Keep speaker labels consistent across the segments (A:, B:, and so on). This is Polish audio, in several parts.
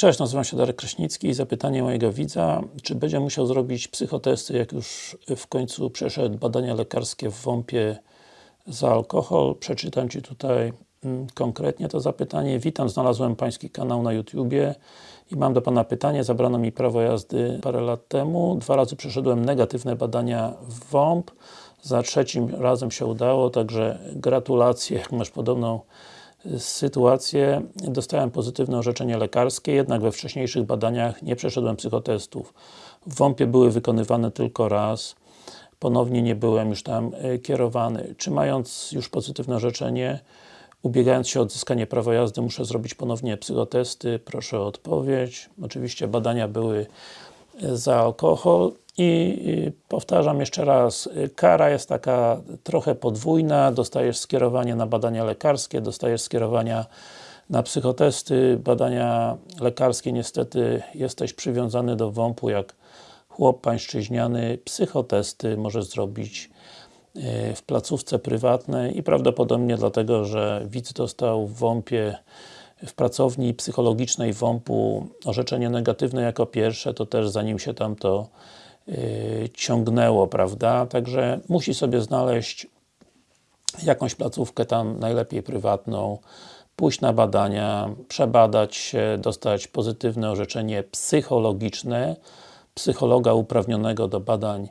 A: Cześć, nazywam się Darek Kraśnicki i zapytanie mojego widza, czy będzie musiał zrobić psychotesty, jak już w końcu przeszedł badania lekarskie w WOMP-ie za alkohol. Przeczytam Ci tutaj mm, konkretnie to zapytanie. Witam, znalazłem Pański kanał na YouTubie i mam do Pana pytanie. Zabrano mi prawo jazdy parę lat temu. Dwa razy przeszedłem negatywne badania w WOMP. Za trzecim razem się udało, także gratulacje, masz podobną sytuację. Dostałem pozytywne orzeczenie lekarskie, jednak we wcześniejszych badaniach nie przeszedłem psychotestów. W WOMP-ie były wykonywane tylko raz. Ponownie nie byłem już tam e, kierowany. Czy mając już pozytywne orzeczenie, ubiegając się o odzyskanie prawa jazdy, muszę zrobić ponownie psychotesty? Proszę o odpowiedź. Oczywiście badania były e, za alkohol i powtarzam jeszcze raz, kara jest taka trochę podwójna, dostajesz skierowanie na badania lekarskie, dostajesz skierowania na psychotesty, badania lekarskie niestety jesteś przywiązany do WOMP-u jak chłop pańszczyźniany, psychotesty możesz zrobić e, w placówce prywatnej i prawdopodobnie dlatego, że widz dostał w WOMP-ie w pracowni psychologicznej WOMP-u orzeczenie negatywne jako pierwsze, to też zanim się tam to ciągnęło, prawda? Także musi sobie znaleźć jakąś placówkę tam, najlepiej prywatną, pójść na badania, przebadać się, dostać pozytywne orzeczenie psychologiczne, psychologa uprawnionego do badań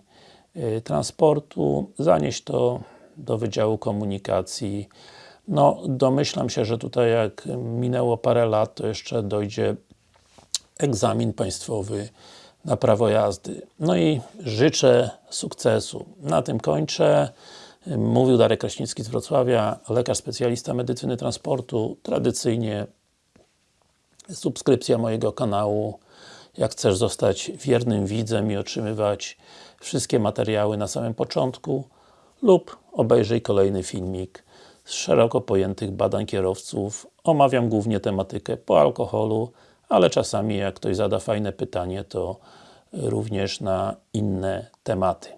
A: yy, transportu, zanieść to do Wydziału Komunikacji no, domyślam się, że tutaj jak minęło parę lat, to jeszcze dojdzie egzamin państwowy na prawo jazdy. No i życzę sukcesu. Na tym kończę. Mówił Darek Kraśnicki z Wrocławia, lekarz specjalista medycyny transportu. Tradycyjnie subskrypcja mojego kanału. Jak chcesz zostać wiernym widzem i otrzymywać wszystkie materiały na samym początku lub obejrzyj kolejny filmik z szeroko pojętych badań kierowców. Omawiam głównie tematykę po alkoholu, ale czasami jak ktoś zada fajne pytanie, to również na inne tematy.